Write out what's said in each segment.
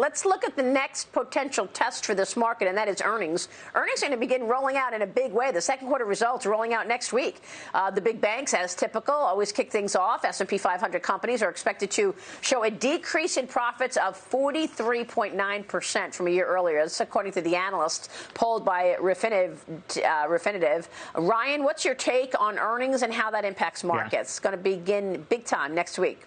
let's look at the next potential test for this market, and that is earnings. Earnings are going to begin rolling out in a big way. The second quarter results are rolling out next week. Uh, the big banks, as typical, always kick things off. S&P 500 companies are expected to show a decrease in profits of 43.9% from a year earlier. That's according to the analysts polled by Refinitiv. Uh, Refinitiv. Ryan, what's your take on earnings and how that impacts markets? Yeah. It's going to begin big time next week.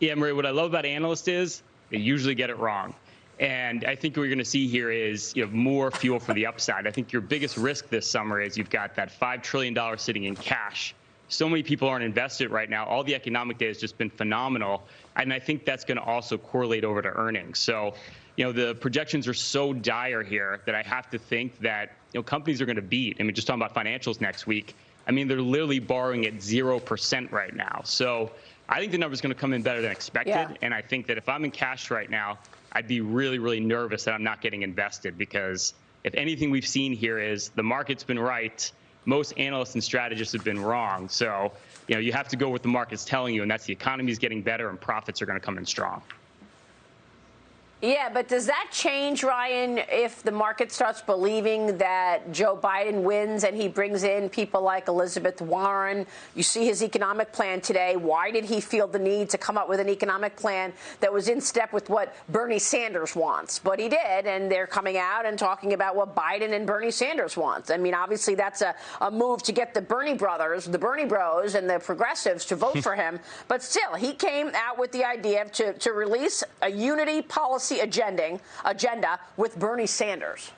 Yeah, Marie, what I love about analysts is they usually get it wrong. And I think what you're going to see here is you know, more fuel for the upside. I think your biggest risk this summer is you've got that $5 trillion sitting in cash. So many people aren't invested right now. All the economic data has just been phenomenal. And I think that's going to also correlate over to earnings. So, you know, the projections are so dire here that I have to think that, you know, companies are going to beat. I mean, just talking about financials next week. I mean, they're literally borrowing at 0% right now. So I think the number is going to come in better than expected. Yeah. And I think that if I'm in cash right now, I'd be really, really nervous that I'm not getting invested because if anything we've seen here is the market's been right, most analysts and strategists have been wrong. So, you know, you have to go with the market's telling you, and that's the economy is getting better and profits are going to come in strong. Yeah, but does that change, Ryan, if the market starts believing that Joe Biden wins and he brings in people like Elizabeth Warren? You see his economic plan today. Why did he feel the need to come up with an economic plan that was in step with what Bernie Sanders wants? But he did, and they're coming out and talking about what Biden and Bernie Sanders want. I mean, obviously, that's a, a move to get the Bernie brothers, the Bernie bros, and the progressives to vote for him. But still, he came out with the idea to, to release a unity policy policy agenda with Bernie Sanders.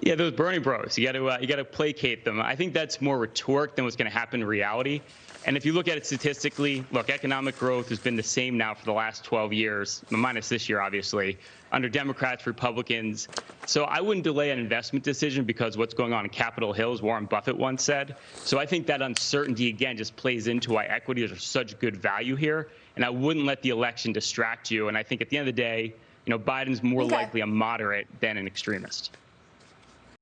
Yeah, those Bernie Bros. You got to uh, you got to placate them. I think that's more rhetoric than what's going to happen in reality. And if you look at it statistically, look, economic growth has been the same now for the last 12 years, minus this year, obviously, under Democrats, Republicans. So I wouldn't delay an investment decision because what's going on in Capitol Hill, as Warren Buffett once said. So I think that uncertainty, again, just plays into why equities are such good value here and I wouldn't let the election distract you. And I think at the end of the day, you know, Biden's more okay. likely a moderate than an extremist.